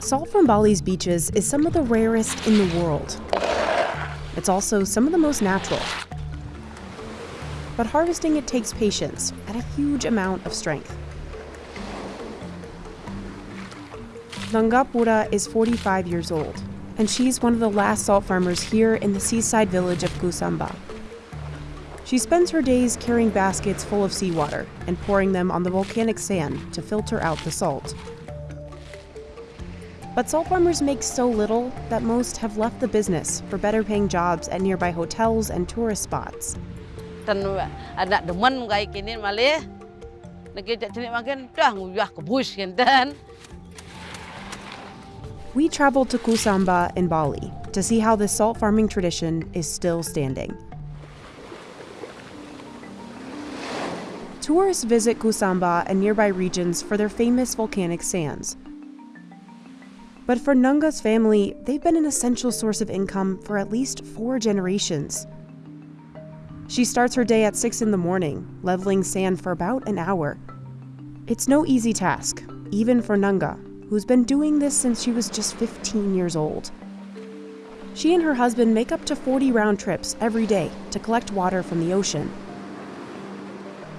Salt from Bali's beaches is some of the rarest in the world. It's also some of the most natural. But harvesting it takes patience and a huge amount of strength. Nangapura is 45 years old, and she's one of the last salt farmers here in the seaside village of Kusamba. She spends her days carrying baskets full of seawater and pouring them on the volcanic sand to filter out the salt. But salt farmers make so little that most have left the business for better paying jobs at nearby hotels and tourist spots. anak demen kayak kini malih. Negeri sini makin dah nguyah kebus kan. We traveled to Kusamba in Bali to see how this salt farming tradition is still standing. Tourists visit Kusamba and nearby regions for their famous volcanic sands. But for Nunga's family, they've been an essential source of income for at least four generations. She starts her day at 6 in the morning, leveling sand for about an hour. It's no easy task, even for Nunga, who's been doing this since she was just 15 years old. She and her husband make up to 40 round trips every day to collect water from the ocean.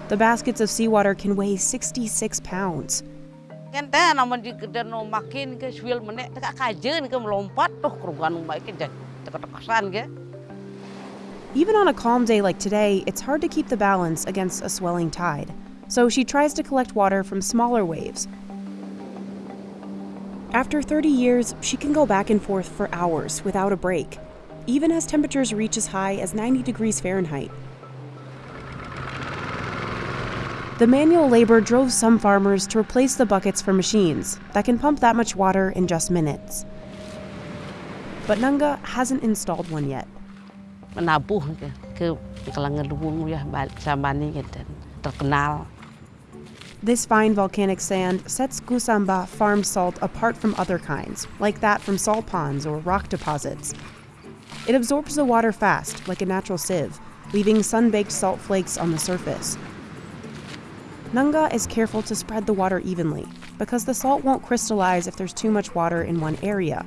The baskets of seawater can weigh 66 pounds. Di makin ke menek teka kajen ke melompat tuh kerugan baik ke teka-tekasan ke. Even on a calm day like today, it's hard to keep the balance against a swelling tide. So she tries to collect water from smaller waves after 30 years, she can go back and forth for hours without a break, even as temperatures reach as high as 90 degrees Fahrenheit. The manual labor drove some farmers to replace the buckets for machines that can pump that much water in just minutes. But Nunga hasn't installed one yet. Menabuh ke, ke ya sama ni terkenal. This fine volcanic sand sets Kusamba farm salt apart from other kinds, like that from salt ponds or rock deposits. It absorbs the water fast, like a natural sieve, leaving sun-baked salt flakes on the surface. Nunga is careful to spread the water evenly, because the salt won't crystallize if there's too much water in one area.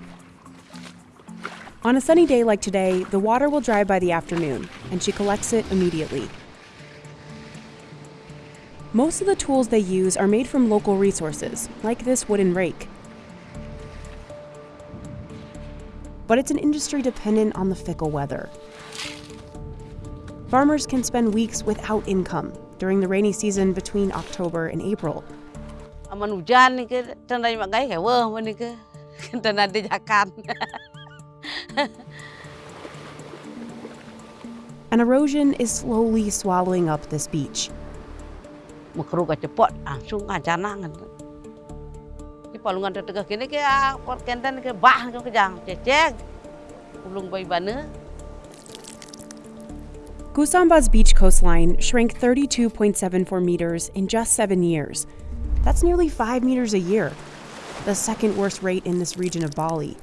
On a sunny day like today, the water will dry by the afternoon, and she collects it immediately. Most of the tools they use are made from local resources, like this wooden rake. But it's an industry dependent on the fickle weather. Farmers can spend weeks without income during the rainy season between October and April. Aman hujan ni ke tandai mak gai kawa ni ke tandai jakan. And erosion is slowly swallowing up this beach. Makro cepot ah, langsung ngajana. Ah, Di palungan tetegah ke ah, pot kenten ke bah ke kejang cecek. Ulung bayi bana. Kusamba's beach coastline shrank 32.74 meters in just seven years. That's nearly five meters a year, the second worst rate in this region of Bali.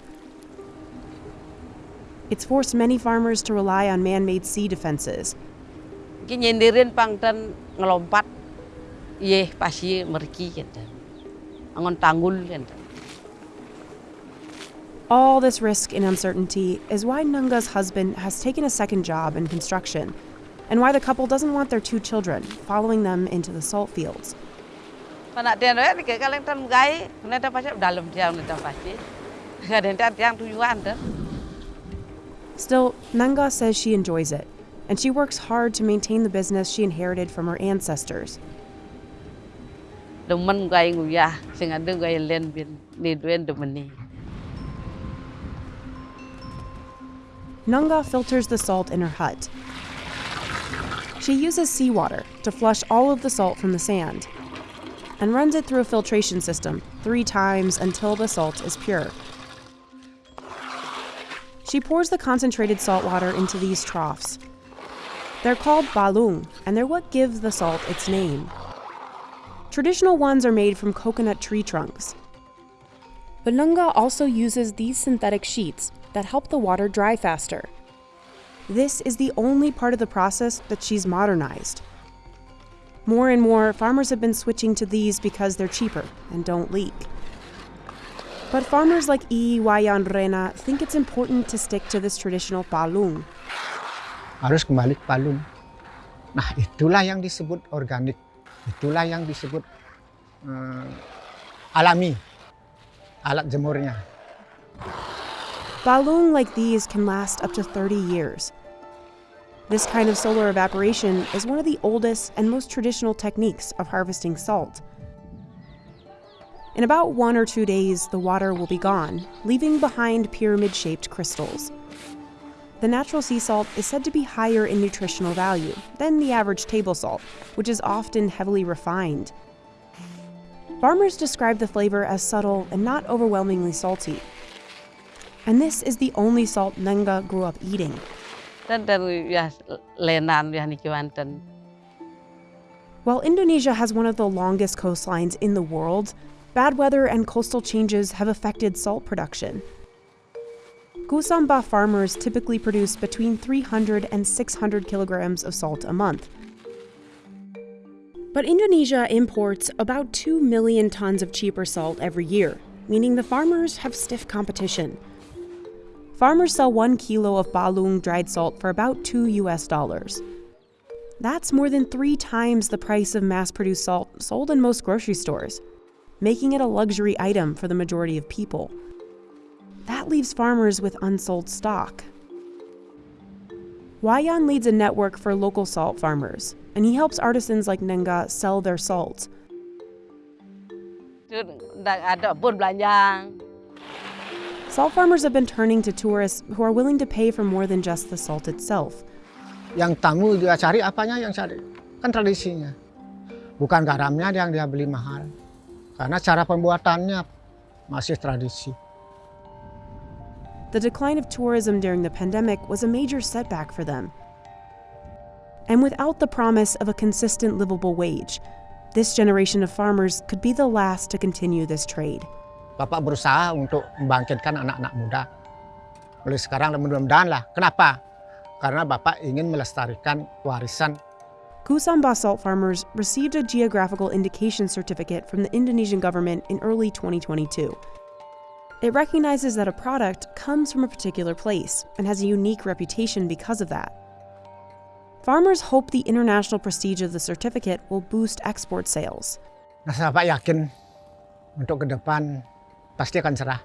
It's forced many farmers to rely on man made sea defenses. Ngelompat Iya, pasti meriki gitu. Angon tanggul gitu. All this risk and uncertainty is why Nunga's husband has taken a second job in construction, and why the couple doesn't want their two children following them into the salt fields. Panak dia ni ke kaleng tan gai, neta pasti dalam jam neta pasti. Kadang tan yang tujuan tu. Still, Nunga says she enjoys it, and she works hard to maintain the business she inherited from her ancestors. Demen gai nguyah, sing ada gai len bin ni duen demen Nunga filters the salt in her hut. She uses seawater to flush all of the salt from the sand and runs it through a filtration system three times until the salt is pure. She pours the concentrated salt water into these troughs. They're called palung, and they're what gives the salt its name. Traditional ones are made from coconut tree trunks. But Nunga also uses these synthetic sheets that help the water dry faster. This is the only part of the process that she's modernized. More and more, farmers have been switching to these because they're cheaper and don't leak. But farmers like I Wayan Rena think it's important to stick to this traditional palung. harus kembali palung. Nah itulah yang disebut organik, itulah yang disebut eh, alami, alat jemurnya. Palung like these can last up to 30 years. This kind of solar evaporation is one of the oldest and most traditional techniques of harvesting salt. In about one or two days, the water will be gone, leaving behind pyramid shaped crystals. The natural sea salt is said to be higher in nutritional value than the average table salt, which is often heavily refined. Farmers describe the flavor as subtle and not overwhelmingly salty. And this is the only salt Nenga grew up eating. Dan dari ya lenan ya niki wanten. While Indonesia has one of the longest coastlines in the world, bad weather and coastal changes have affected salt production. Kusamba farmers typically produce between 300 and 600 kilograms of salt a month. But Indonesia imports about 2 million tons of cheaper salt every year, meaning the farmers have stiff competition. Farmers sell 1 kilo of palung dried salt for about 2 US dollars. That's more than 3 times the price of mass-produced salt sold in most grocery stores, making it a luxury item for the majority of people. That leaves farmers with unsold stock. Wayan leads a network for local salt farmers, and he helps artisans like Nenga sell their salt. Salt farmers have been turning to tourists who are willing to pay for more than just the salt itself. Yang tamu dia cari apanya yang cari kan tradisinya, bukan garamnya yang dia beli mahal, karena cara pembuatannya masih tradisi. The decline of tourism during the pandemic was a major setback for them. And without the promise of a consistent livable wage, this generation of farmers could be the last to continue this trade. Bapak berusaha untuk membangkitkan anak-anak muda. Mulai sekarang mudah-mudahan lah. Kenapa? Karena Bapak ingin melestarikan warisan Kusamba salt farmers received a geographical indication certificate from the Indonesian government in early 2022. It recognizes that a product comes from a particular place and has a unique reputation because of that. Farmers hope the international prestige of the certificate will boost export sales. Nah, Bapak yakin untuk ke depan pasti akan cerah.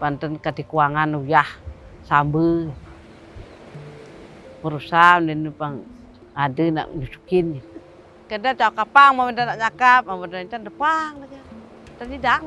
Panten kati kuangan uyah sambu. Berusaha dan pang ada nak nyusukin. Kada cak kapang mau nak nyakap, mau nak depan lagi. Tadi dak.